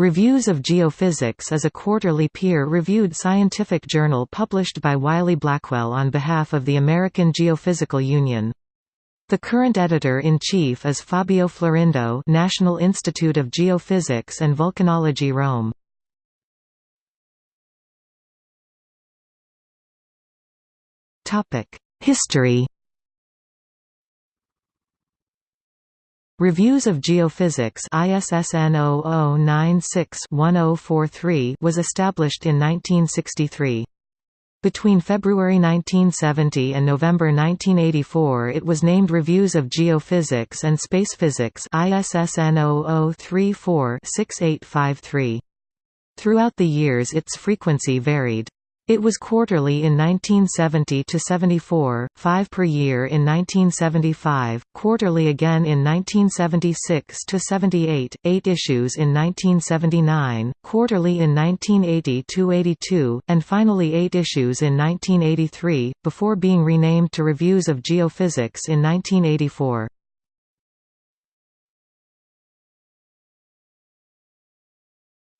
Reviews of Geophysics is a quarterly peer-reviewed scientific journal published by Wiley Blackwell on behalf of the American Geophysical Union. The current editor-in-chief is Fabio Florindo National Institute of Geophysics and Volcanology Rome. History Reviews of Geophysics ISSN 0096-1043 was established in 1963. Between February 1970 and November 1984 it was named Reviews of Geophysics and Space Physics ISSN 0034-6853. Throughout the years its frequency varied. It was quarterly in 1970 to 74, 5 per year in 1975, quarterly again in 1976 to 78, 8 issues in 1979, quarterly in 1980 to 82, and finally 8 issues in 1983 before being renamed to Reviews of Geophysics in 1984.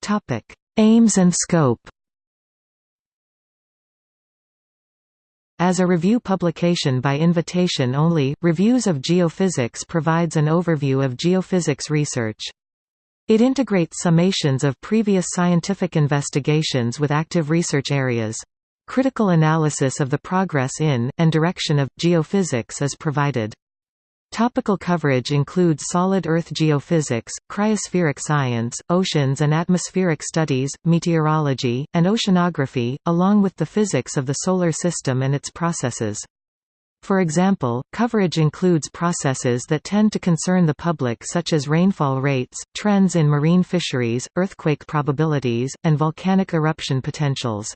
Topic: Aims and scope. As a review publication by invitation only, Reviews of Geophysics provides an overview of geophysics research. It integrates summations of previous scientific investigations with active research areas. Critical analysis of the progress in, and direction of, geophysics is provided. Topical coverage includes solid Earth geophysics, cryospheric science, oceans and atmospheric studies, meteorology, and oceanography, along with the physics of the Solar System and its processes. For example, coverage includes processes that tend to concern the public such as rainfall rates, trends in marine fisheries, earthquake probabilities, and volcanic eruption potentials.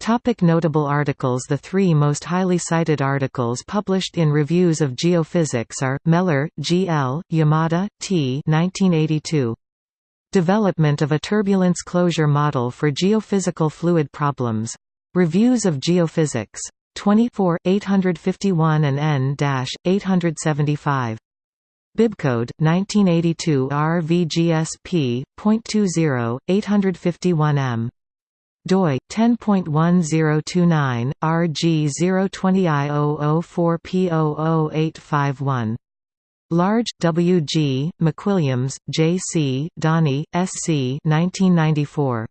Topic notable articles The three most highly cited articles published in Reviews of Geophysics are, Mellor, G. L., Yamada, T. 1982. Development of a turbulence closure model for geophysical fluid problems. Reviews of Geophysics. 24, 851 and n-875. Bibcode, 1982 RVGSP.20, 851m doi 10.1029 RG020I004P00851 Large, W. G., McWilliams, J. C., Doney, S. C. 1994.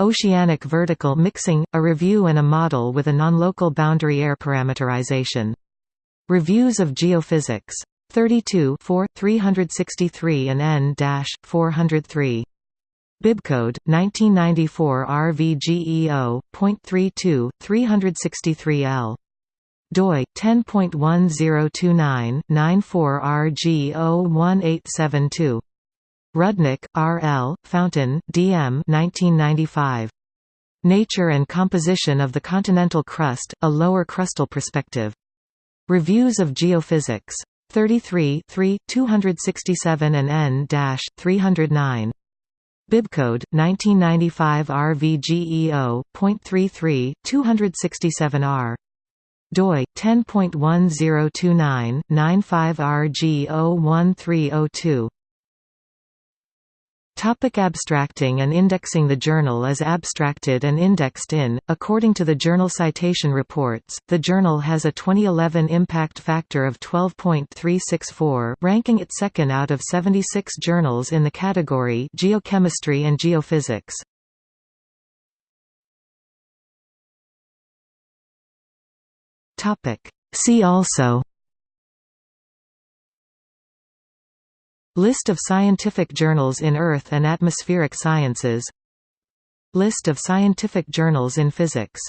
Oceanic Vertical Mixing, a Review and a Model with a Non-Local Boundary Layer Parameterization. Reviews of Geophysics. 32 4, 363 and n-403. Bibcode 1994 RVGEO.32 363L doi 10.1029 94RG01872 Rudnick, R. L., Fountain, D. M. 1995. Nature and Composition of the Continental Crust, A Lower Crustal Perspective. Reviews of Geophysics. 33 3, 267 and n-309. Bibcode 1995 RVGEO.33 267R doi 10.1029 95RG01302 Topic abstracting and indexing The journal is abstracted and indexed in, according to the Journal Citation Reports, the journal has a 2011 impact factor of 12.364 ranking it second out of 76 journals in the category Geochemistry and Geophysics. See also List of scientific journals in Earth and atmospheric sciences. List of scientific journals in physics